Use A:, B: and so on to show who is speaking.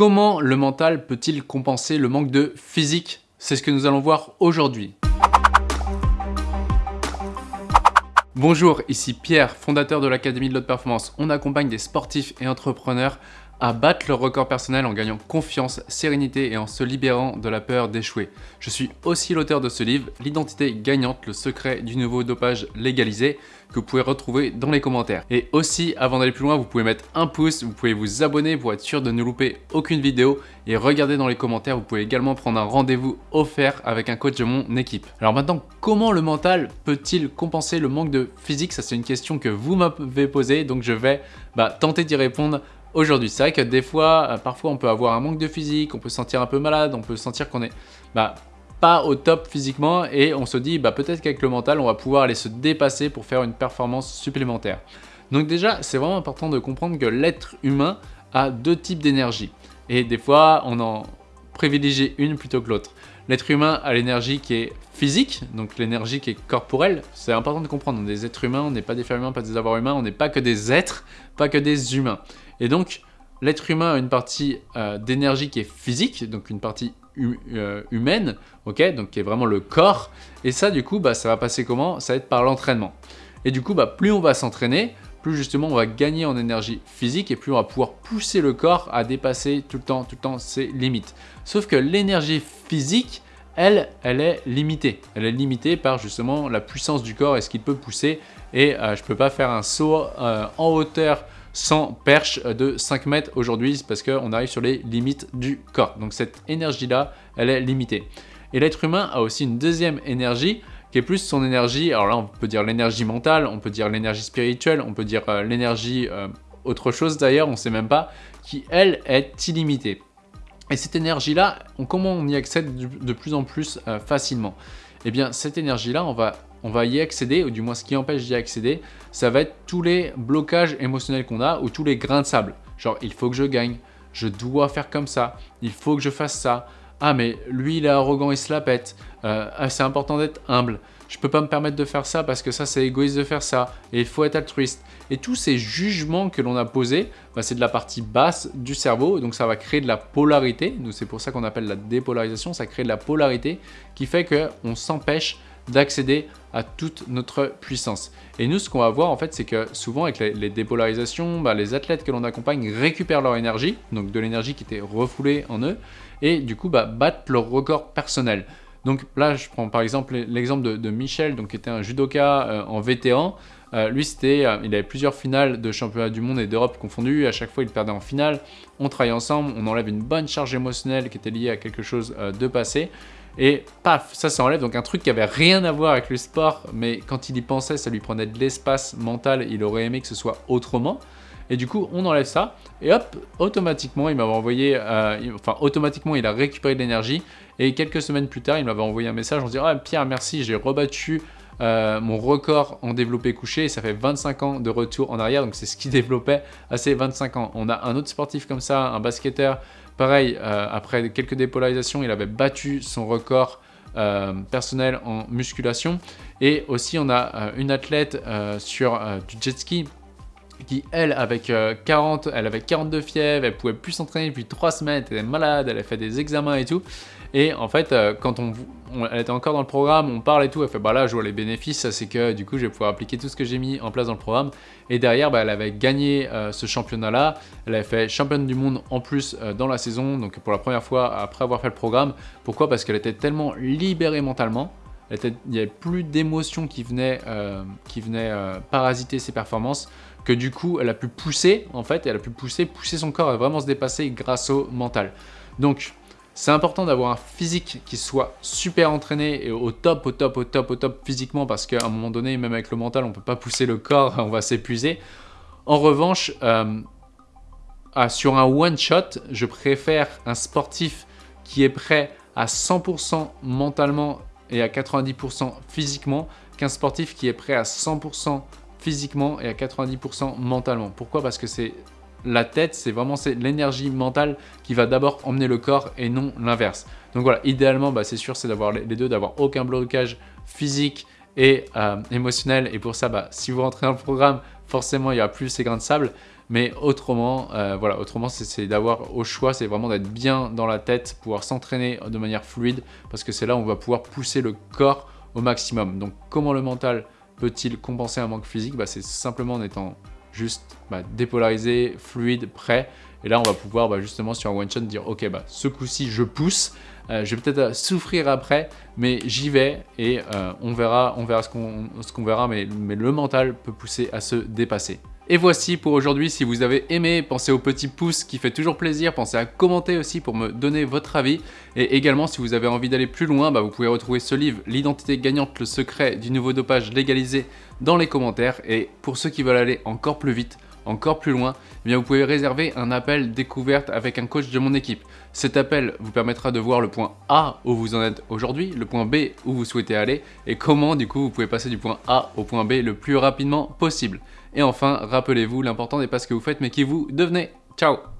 A: Comment le mental peut-il compenser le manque de physique? C'est ce que nous allons voir aujourd'hui. Bonjour, ici Pierre, fondateur de l'Académie de l'Haute Performance. On accompagne des sportifs et entrepreneurs à battre leur record personnel en gagnant confiance, sérénité et en se libérant de la peur d'échouer. Je suis aussi l'auteur de ce livre, L'identité gagnante, le secret du nouveau dopage légalisé, que vous pouvez retrouver dans les commentaires. Et aussi, avant d'aller plus loin, vous pouvez mettre un pouce, vous pouvez vous abonner pour être sûr de ne louper aucune vidéo et regardez dans les commentaires, vous pouvez également prendre un rendez-vous offert avec un coach de mon équipe. Alors maintenant, comment le mental peut-il compenser le manque de physique? Ça c'est une question que vous m'avez posée, donc je vais bah, tenter d'y répondre aujourd'hui. C'est vrai que des fois, euh, parfois on peut avoir un manque de physique, on peut se sentir un peu malade, on peut sentir qu'on est bah, pas au top physiquement et on se dit bah, peut-être qu'avec le mental, on va pouvoir aller se dépasser pour faire une performance supplémentaire. Donc déjà, c'est vraiment important de comprendre que l'être humain a deux types d'énergie. Et des fois, on en privilégie une plutôt que l'autre. L'être humain a l'énergie qui est physique, donc l'énergie qui est corporelle. C'est important de comprendre, on est des êtres humains, on n'est pas des femmes humains, pas des avoirs humains, on n'est pas que des êtres, pas que des humains. Et donc, l'être humain a une partie euh, d'énergie qui est physique, donc une partie euh, humaine, ok, donc qui est vraiment le corps. Et ça, du coup, bah, ça va passer comment? Ça va être par l'entraînement. Et du coup, bah, plus on va s'entraîner, plus justement on va gagner en énergie physique et plus on va pouvoir pousser le corps à dépasser tout le temps, tout le temps ses limites. Sauf que l'énergie physique, elle, elle est limitée. Elle est limitée par justement la puissance du corps et ce qu'il peut pousser. Et euh, je ne peux pas faire un saut en hauteur sans perche de 5 mètres aujourd'hui parce qu'on arrive sur les limites du corps. Donc cette énergie-là, elle est limitée. Et l'être humain a aussi une deuxième énergie qui est plus son énergie, alors là on peut dire l'énergie mentale, on peut dire l'énergie spirituelle, on peut dire euh, l'énergie euh, autre chose d'ailleurs, on ne sait même pas, qui elle est illimitée. Et cette énergie-là, comment on y accède de plus en plus euh, facilement? Eh bien cette énergie-là, on va on va y accéder, ou du moins ce qui empêche d'y accéder, ça va être tous les blocages émotionnels qu'on a ou tous les grains de sable. Genre, il faut que je gagne, je dois faire comme ça, il faut que je fasse ça. Ah, mais lui, il est arrogant, il se la pète. Euh, ah, c'est important d'être humble. Je peux pas me permettre de faire ça parce que ça, c'est égoïste de faire ça. Et il faut être altruiste. Et tous ces jugements que l'on a posés, bah, c'est de la partie basse du cerveau. Donc, ça va créer de la polarité. C'est pour ça qu'on appelle la dépolarisation. Ça crée de la polarité qui fait qu'on s'empêche d'accéder à toute notre puissance. Et nous, ce qu'on va voir en fait, c'est que souvent avec les, dépolarisations, bah, les athlètes que l'on accompagne récupèrent leur énergie, donc de l'énergie qui était refoulée en eux, et du coup bah, battent leur record personnel. Donc là, je prends par exemple l'exemple de, Michel, donc, qui était un judoka euh, en vétéran. Euh, lui, c'était, euh, il avait plusieurs finales de championnat du monde et d'Europe confondues. À chaque fois, il perdait en finale. On travaille ensemble, on enlève une bonne charge émotionnelle qui était liée à quelque chose de passé. Et paf, ça s'enlève. Donc un truc qui avait rien à voir avec le sport, mais quand il y pensait, ça lui prenait de l'espace mental. Il aurait aimé que ce soit autrement. Et du coup, on enlève ça. Et hop, automatiquement, il m'avait envoyé... Euh, enfin, automatiquement, il a récupéré de l'énergie. Et quelques semaines plus tard, il m'avait envoyé un message en disant ah, Pierre, merci, j'ai rebattu euh, mon record en développé couché. Et ça fait 25 ans de retour en arrière. Donc, c'est ce qu'il développait à ces 25 ans. On a un autre sportif comme ça, un basketteur Pareil, euh, après quelques dépolarisations, il avait battu son record personnel en musculation. Et aussi, on a une athlète sur du jet ski qui, elle, avec 40, elle avait 42 fièvres, elle pouvait plus s'entraîner depuis 3 semaines, elle était malade, elle a fait des examens et tout. Et en fait, euh, quand on, elle était encore dans le programme, on parle et tout, elle fait bah là je vois les bénéfices, c'est que du coup je vais pouvoir appliquer tout ce que j'ai mis en place dans le programme. Et derrière, bah, elle avait gagné euh, ce championnat-là, elle avait fait championne du monde en plus euh, dans la saison, donc pour la première fois après avoir fait le programme. Pourquoi? Parce qu'elle était tellement libérée mentalement, il n'y avait plus d'émotions qui venaient, qui venaient parasiter ses performances, que du coup elle a pu pousser en fait, elle a pu pousser, pousser son corps à vraiment se dépasser grâce au mental. Donc c'est important d'avoir un physique qui soit super entraîné et au top, au top, au top, au top physiquement parce qu'à un moment donné, même avec le mental, on ne peut pas pousser le corps, on va s'épuiser. En revanche, euh, sur un one-shot, je préfère un sportif qui est prêt à 100% mentalement et à 90% physiquement qu'un sportif qui est prêt à 100% physiquement et à 90% mentalement. Pourquoi? Parce que c'est la tête, c'est vraiment l'énergie mentale qui va d'abord emmener le corps et non l'inverse. Donc voilà, idéalement, bah, c'est sûr, c'est d'avoir les deux, d'avoir aucun blocage physique et euh, émotionnel. Et pour ça, bah, si vous rentrez dans le programme, forcément, il n'y aura plus ces grains de sable. Mais autrement, euh, voilà, autrement c'est d'avoir au choix, c'est vraiment d'être bien dans la tête, pouvoir s'entraîner de manière fluide, parce que c'est là où on va pouvoir pousser le corps au maximum. Donc comment le mental peut-il compenser un manque physique bah, C'est simplement en étant juste bah, dépolarisé, fluide, prêt. Et là, on va pouvoir bah, justement sur un one-shot dire « Ok, bah, ce coup-ci, je pousse. Euh, je vais peut-être souffrir après, mais j'y vais et euh, on verra, on verra ce qu'on verra, mais le mental peut pousser à se dépasser. Et voici pour aujourd'hui, si vous avez aimé, pensez au petit pouce qui fait toujours plaisir, pensez à commenter aussi pour me donner votre avis. Et également, si vous avez envie d'aller plus loin, bah, vous pouvez retrouver ce livre, L'identité gagnante, le secret du nouveau dopage légalisé dans les commentaires. Et pour ceux qui veulent aller encore plus vite, encore plus loin, eh vous pouvez réserver un appel découverte avec un coach de mon équipe. Cet appel vous permettra de voir le point A où vous en êtes aujourd'hui, le point B où vous souhaitez aller et comment du coup vous pouvez passer du point A au point B le plus rapidement possible. Et enfin, rappelez-vous, l'important n'est pas ce que vous faites mais qui vous devenez. Ciao